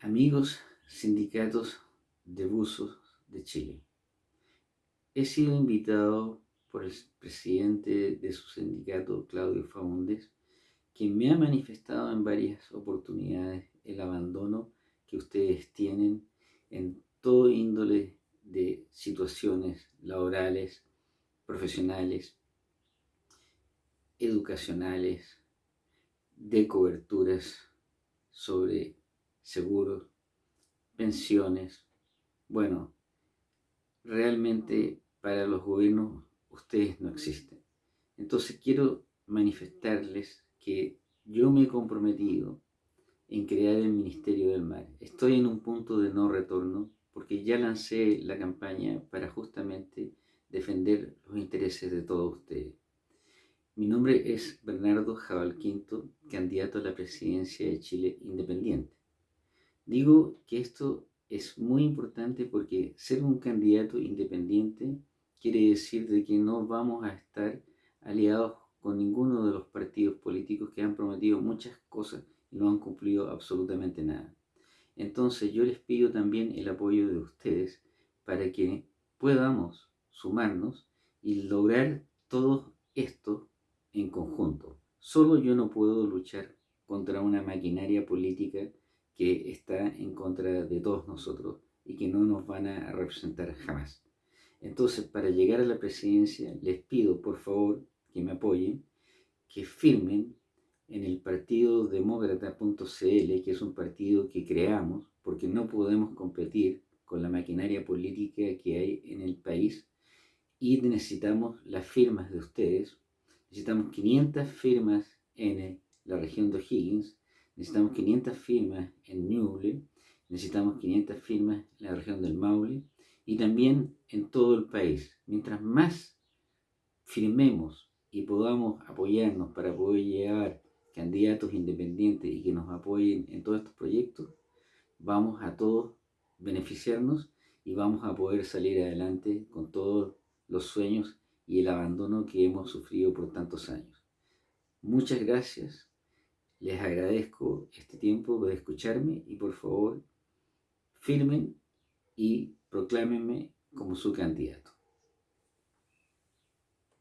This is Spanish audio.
Amigos sindicatos de buzos de Chile, he sido invitado por el presidente de su sindicato, Claudio Faúndez, quien me ha manifestado en varias oportunidades el abandono que ustedes tienen en todo índole de situaciones laborales, profesionales, educacionales, de coberturas sobre seguros, pensiones. Bueno, realmente para los gobiernos ustedes no existen. Entonces quiero manifestarles que yo me he comprometido en crear el Ministerio del Mar. Estoy en un punto de no retorno porque ya lancé la campaña para justamente defender los intereses de todos ustedes. Mi nombre es Bernardo Jabal Quinto, candidato a la presidencia de Chile Independiente. Digo que esto es muy importante porque ser un candidato independiente quiere decir de que no vamos a estar aliados con ninguno de los partidos políticos que han prometido muchas cosas y no han cumplido absolutamente nada. Entonces yo les pido también el apoyo de ustedes para que podamos sumarnos y lograr todo esto en conjunto. Solo yo no puedo luchar contra una maquinaria política que está en contra de todos nosotros y que no nos van a representar jamás. Entonces, para llegar a la presidencia, les pido por favor que me apoyen, que firmen en el partido demócrata.cl, que es un partido que creamos, porque no podemos competir con la maquinaria política que hay en el país y necesitamos las firmas de ustedes. Necesitamos 500 firmas en la región de O'Higgins, necesitamos 500 firmas en Ñuble, necesitamos 500 firmas en la región del Maule y también en todo el país. Mientras más firmemos y podamos apoyarnos para poder llevar candidatos independientes y que nos apoyen en todos estos proyectos, vamos a todos beneficiarnos y vamos a poder salir adelante con todos los sueños y el abandono que hemos sufrido por tantos años. Muchas gracias les agradezco este tiempo de escucharme y por favor firmen y proclámenme como su candidato.